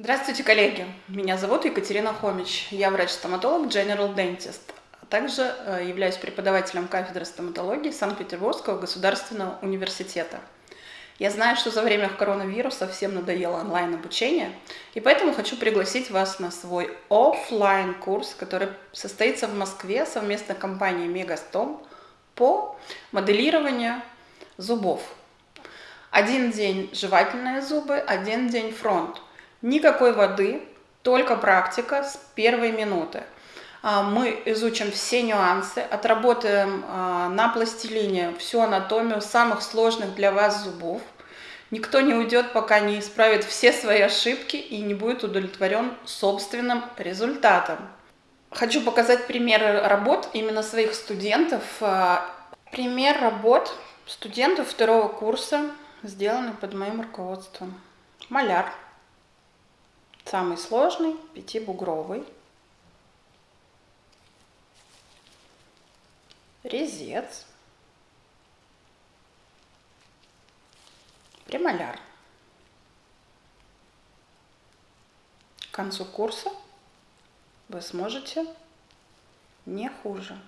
Здравствуйте, коллеги! Меня зовут Екатерина Хомич. Я врач-стоматолог General Dentist. а Также э, являюсь преподавателем кафедры стоматологии Санкт-Петербургского государственного университета. Я знаю, что за время коронавируса всем надоело онлайн-обучение, и поэтому хочу пригласить вас на свой офлайн курс который состоится в Москве совместно с компанией Мегастом по моделированию зубов. Один день жевательные зубы, один день фронт – Никакой воды, только практика с первой минуты. А, мы изучим все нюансы, отработаем а, на пластилине всю анатомию самых сложных для вас зубов. Никто не уйдет, пока не исправит все свои ошибки и не будет удовлетворен собственным результатом. Хочу показать примеры работ именно своих студентов. А, пример работ студентов второго курса, сделанный под моим руководством. Маляр. Самый сложный, пятибугровый. Резец. Премоляр. К концу курса вы сможете не хуже.